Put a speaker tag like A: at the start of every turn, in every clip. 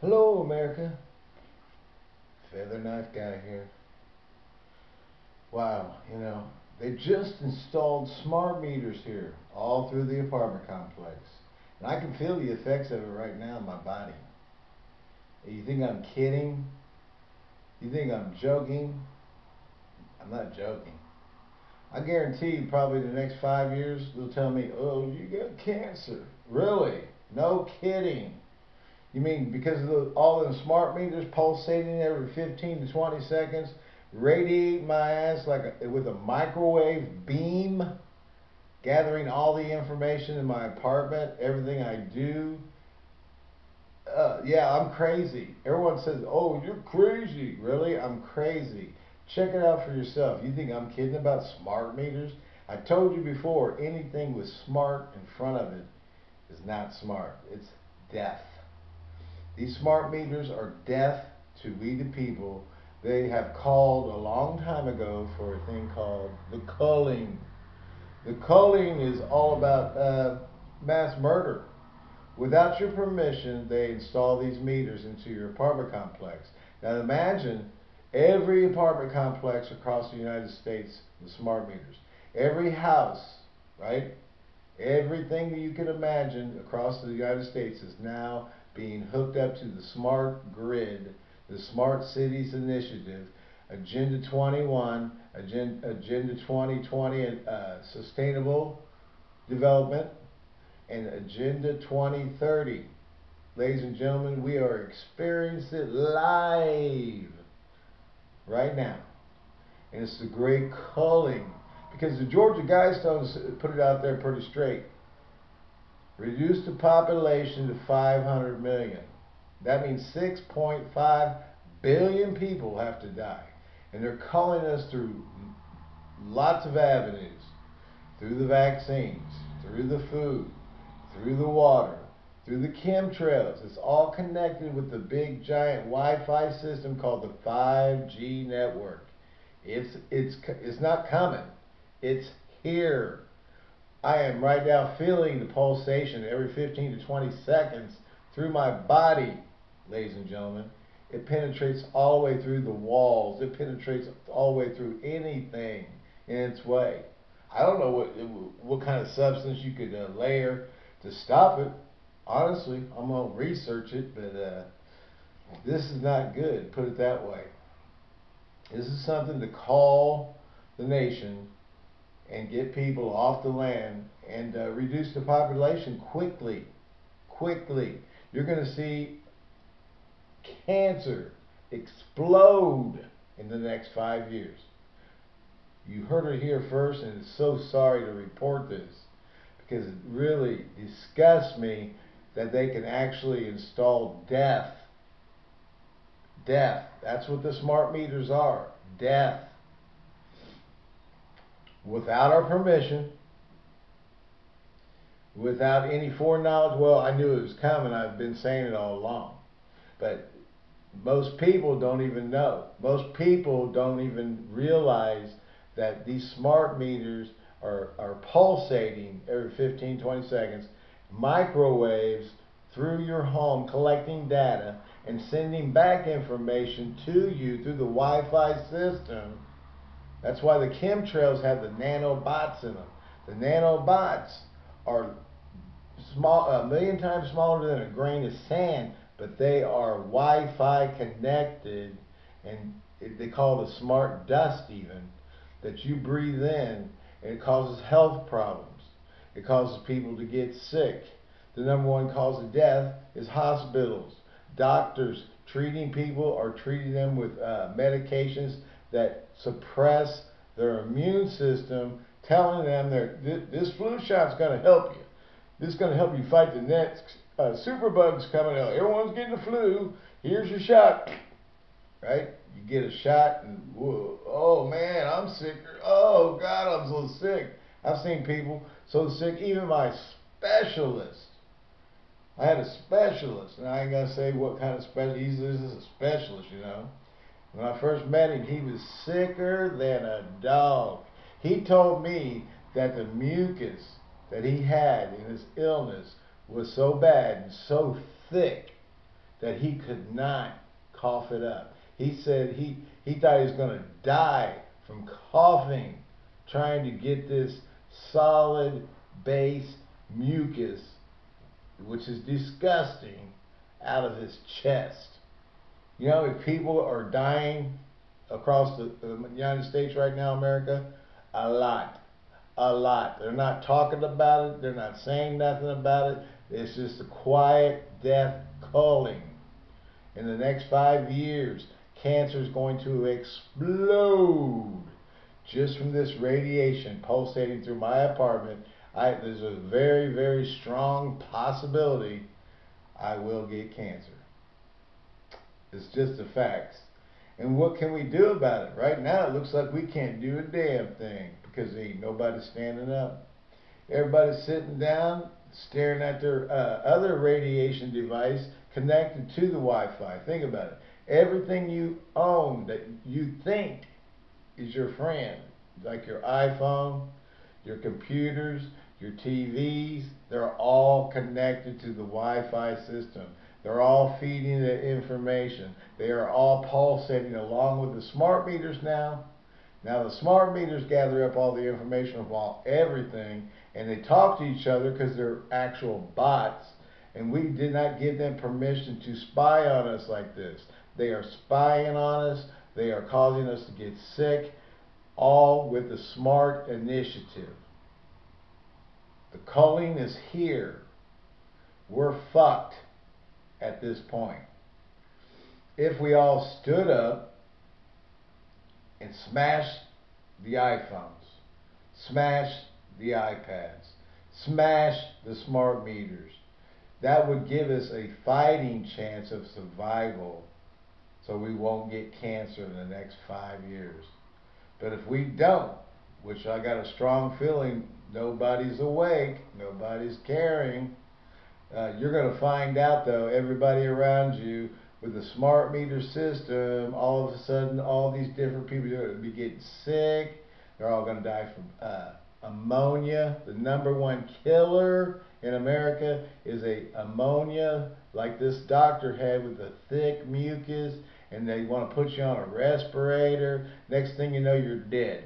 A: Hello, America. Feather knife guy here. Wow, you know, they just installed smart meters here all through the apartment complex. And I can feel the effects of it right now in my body. You think I'm kidding? You think I'm joking? I'm not joking. I guarantee probably the next five years they'll tell me, oh, you got cancer. Really? No kidding. You mean because of the, all the smart meters pulsating every 15 to 20 seconds, radiate my ass like a, with a microwave beam, gathering all the information in my apartment, everything I do. Uh, yeah, I'm crazy. Everyone says, oh, you're crazy. Really? I'm crazy. Check it out for yourself. You think I'm kidding about smart meters? I told you before, anything with smart in front of it is not smart. It's death. These smart meters are death to we the people. They have called a long time ago for a thing called the culling. The culling is all about uh, mass murder. Without your permission, they install these meters into your apartment complex. Now imagine Every apartment complex across the United States with smart meters. Every house, right? Everything that you can imagine across the United States is now being hooked up to the smart grid, the Smart Cities Initiative, Agenda 21, Agenda, Agenda 2020, uh, Sustainable Development, and Agenda 2030. Ladies and gentlemen, we are experiencing it live right now. And it's the great culling Because the Georgia Guidestones put it out there pretty straight. Reduce the population to 500 million. That means 6.5 billion people have to die. And they're culling us through lots of avenues. Through the vaccines, through the food, through the water, through the chemtrails. It's all connected with the big giant Wi-Fi system called the 5G network. It's it's it's not coming. It's here. I am right now feeling the pulsation every 15 to 20 seconds through my body, ladies and gentlemen. It penetrates all the way through the walls. It penetrates all the way through anything in its way. I don't know what what kind of substance you could uh, layer to stop it honestly, I'm gonna research it, but uh, this is not good. Put it that way. This is something to call the nation and get people off the land and uh, reduce the population quickly. Quickly, you're going to see cancer explode in the next five years. You heard it here first, and so sorry to report this because it really disgusts me that they can actually install death. Death. That's what the smart meters are. Death. Without our permission, without any foreknowledge. Well, I knew it was coming. I've been saying it all along. But most people don't even know. Most people don't even realize that these smart meters are, are pulsating every 15, 20 seconds microwaves through your home collecting data and sending back information to you through the Wi-Fi system. That's why the chemtrails have the nanobots in them. The nanobots are small, a million times smaller than a grain of sand, but they are Wi-Fi connected, and they call it a smart dust even, that you breathe in, and it causes health problems. It causes people to get sick. The number one cause of death is hospitals. Doctors treating people or treating them with uh, medications that suppress their immune system, telling them that this flu shot's going to help you. This is going to help you fight the next uh, superbugs coming out. Everyone's getting the flu. Here's your shot. Right? You get a shot and, whoa, oh man, I'm sick. Oh God, I'm so sick. I've seen people so sick, even my specialist. I had a specialist, and I ain't gonna say what kind of specialist. He's is a specialist, you know. When I first met him, he was sicker than a dog. He told me that the mucus that he had in his illness was so bad and so thick that he could not cough it up. He said he, he thought he was going to die from coughing, trying to get this solid base mucus, which is disgusting, out of his chest. You know, if people are dying across the, the United States right now, America, a lot. A lot. They're not talking about it. They're not saying nothing about it. It's just a quiet death culling. In the next five years, cancer is going to explode just from this radiation pulsating through my apartment. I, there's a very, very strong possibility I will get cancer. It's just a fact. And what can we do about it? Right now, it looks like we can't do a damn thing because ain't nobody standing up. Everybody's sitting down, staring at their uh, other radiation device connected to the Wi-Fi. Think about it. Everything you own that you think is your friend, like your iPhone, your computers, your TVs, they're all connected to the Wi-Fi system. They're all feeding the information. They are all pulsating along with the smart meters now. Now the smart meters gather up all the information about everything and they talk to each other because they're actual bots and we did not give them permission to spy on us like this. They are spying on us. They are causing us to get sick, all with the smart initiative. The culling is here. We're fucked at this point. If we all stood up and smashed the iPhones, smashed the iPads, smashed the smart meters, that would give us a fighting chance of survival so we won't get cancer in the next five years. But if we don't, which I got a strong feeling nobody's awake, nobody's caring, uh, you're going to find out though, everybody around you with the smart meter system, all of a sudden, all these different people are going to be getting sick. They're all going to die from uh, ammonia. The number one killer in America is a ammonia, like this doctor had with the thick mucus, and they want to put you on a respirator. Next thing you know, you're dead.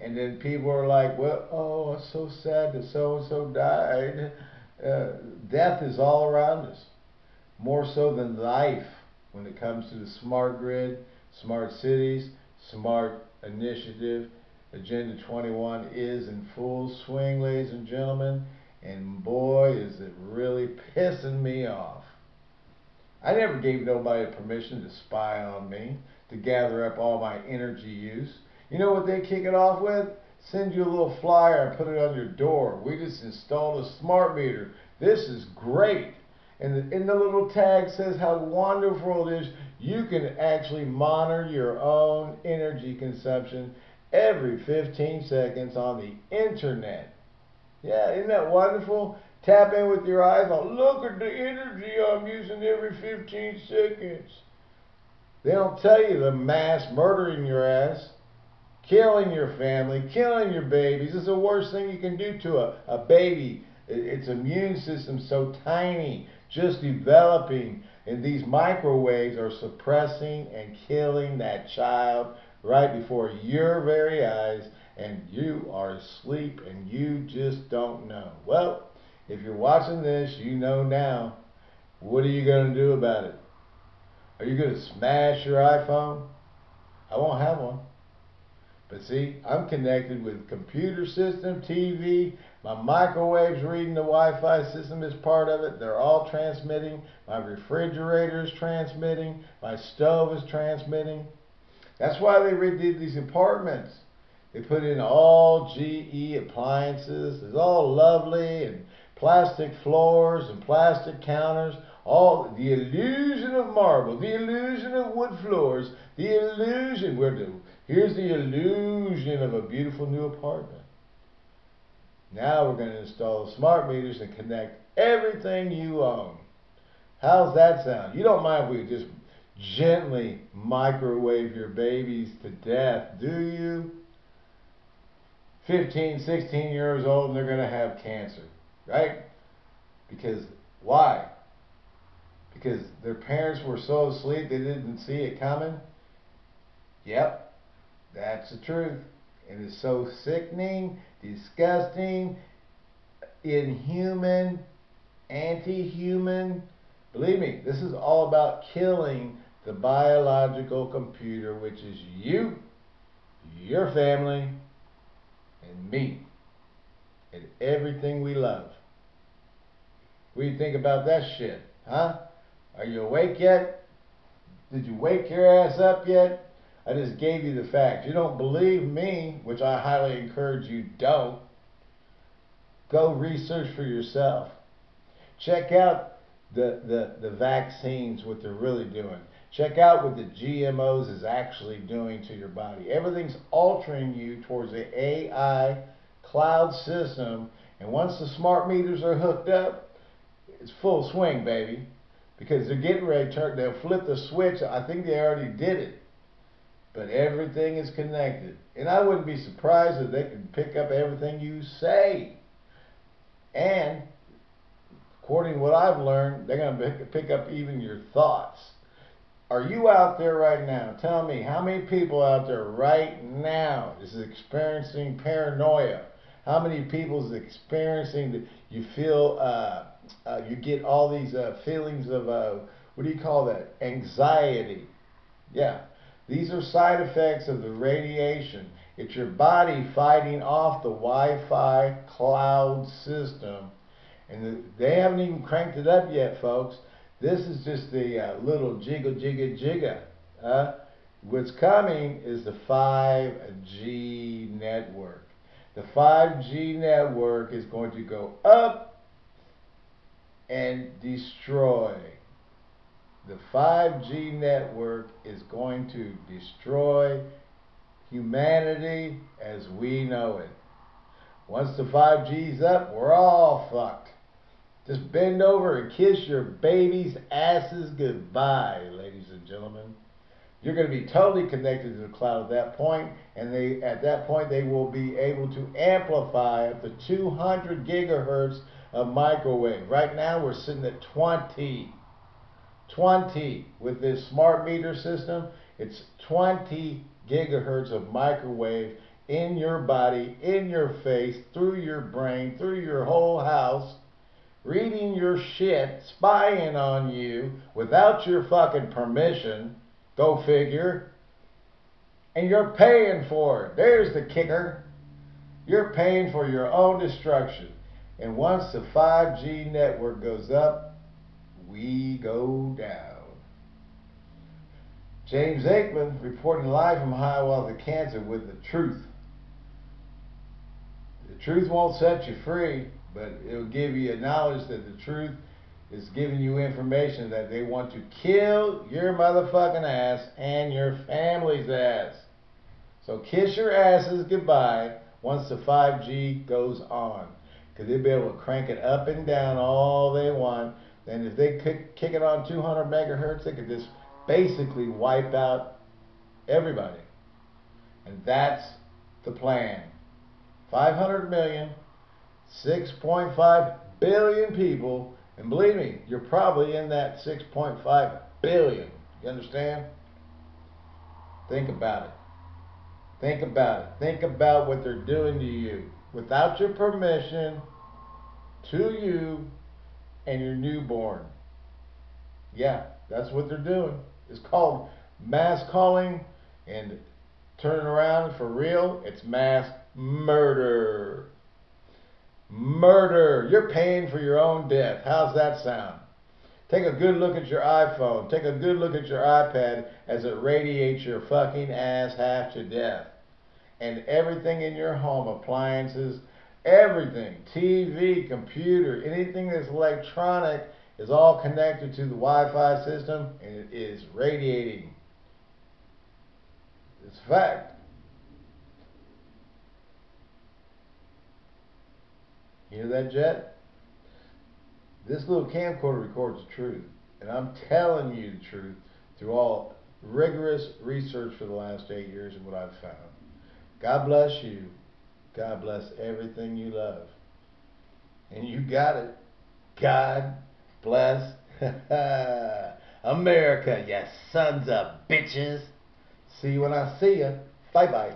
A: And then people are like, well, oh, it's so sad that so and so died. Uh, death is all around us, more so than life when it comes to the smart grid, smart cities, smart initiative. Agenda 21 is in full swing, ladies and gentlemen, and boy, is it really pissing me off. I never gave nobody permission to spy on me, to gather up all my energy use. You know what they kick it off with? Send you a little flyer and put it on your door. We just installed a smart meter. This is great. And in the little tag says how wonderful it is. You can actually monitor your own energy consumption every 15 seconds on the internet. Yeah, isn't that wonderful? Tap in with your iPhone. Look at the energy I'm using every 15 seconds. They don't tell you the mass murdering your ass killing your family, killing your babies. is the worst thing you can do to a, a baby. Its immune system so tiny, just developing, and these microwaves are suppressing and killing that child right before your very eyes, and you are asleep and you just don't know. Well, if you're watching this, you know now. What are you going to do about it? Are you going to smash your iPhone? I won't have one. But see, I'm connected with computer system, TV, my microwave's reading the Wi-Fi system is part of it. They're all transmitting. My refrigerator is transmitting. My stove is transmitting. That's why they redid these apartments. They put in all GE appliances. It's all lovely and plastic floors and plastic counters. All the illusion of marble, the illusion of wood floors, the illusion. Where do Here's the illusion of a beautiful new apartment. Now we're going to install smart meters and connect everything you own. How's that sound? You don't mind if we just gently microwave your babies to death, do you? 15, 16 years old and they're going to have cancer, right? Because why? because their parents were so asleep they didn't see it coming? Yep, that's the truth. It is so sickening, disgusting, inhuman, anti-human. Believe me, this is all about killing the biological computer, which is you, your family, and me, and everything we love. What do you think about that shit? Huh? Are you awake yet? Did you wake your ass up yet? I just gave you the facts. You don't believe me, which I highly encourage you don't. Go research for yourself. Check out the, the, the vaccines, what they're really doing. Check out what the GMOs is actually doing to your body. Everything's altering you towards the AI cloud system. And once the smart meters are hooked up, it's full swing, baby. Because they're getting ready to turn, they'll flip the switch. I think they already did it. But everything is connected. And I wouldn't be surprised if they could pick up everything you say. And according to what I've learned, they're going to pick up even your thoughts. Are you out there right now? Tell me, how many people out there right now is experiencing paranoia? How many people is experiencing that you feel, uh, uh, you get all these uh, feelings of, uh, what do you call that? Anxiety. Yeah. These are side effects of the radiation. It's your body fighting off the Wi-Fi cloud system. And they haven't even cranked it up yet, folks. This is just the uh, little jiggle, jiggle, jiggle. Uh, what's coming is the 5G network. The 5G network is going to go up and destroy the 5G network is going to destroy humanity as we know it. Once the 5G's up, we're all fucked. Just bend over and kiss your baby's asses goodbye, ladies and gentlemen. You're going to be totally connected to the cloud at that point, and they at that point they will be able to amplify up to 200 gigahertz of microwave. Right now we're sitting at 20. 20 with this smart meter system. It's 20 gigahertz of microwave in your body, in your face, through your brain, through your whole house, reading your shit, spying on you without your fucking permission. Go figure. And you're paying for it. There's the kicker. You're paying for your own destruction. And once the 5G network goes up, we go down. James Aikman reporting live from Hiawatha, Kansas with the truth. The truth won't set you free, but it'll give you a knowledge that the truth is giving you information that they want to kill your motherfucking ass and your family's ass. So kiss your asses goodbye once the 5G goes on. Because they'll be able to crank it up and down all they want and if they kick, kick it on 200 megahertz, they could just basically wipe out everybody. And that's the plan. 500 million, 6.5 billion people, and believe me, you're probably in that 6.5 billion. You understand? Think about it. Think about it. Think about what they're doing to you without your permission to you and your newborn. Yeah, that's what they're doing. It's called mass culling and turning around for real, it's mass murder. Murder. You're paying for your own death. How's that sound? Take a good look at your iPhone. Take a good look at your iPad as it radiates your fucking ass half to death. And everything in your home, appliances, Everything, TV, computer, anything that's electronic is all connected to the Wi-Fi system and it is radiating. It's a fact. Hear that, Jet? This little camcorder records the truth. And I'm telling you the truth through all rigorous research for the last eight years and what I've found. God bless you. God bless everything you love. And you got it. God bless
B: America, you sons of bitches.
A: See you when I see you. Bye bye.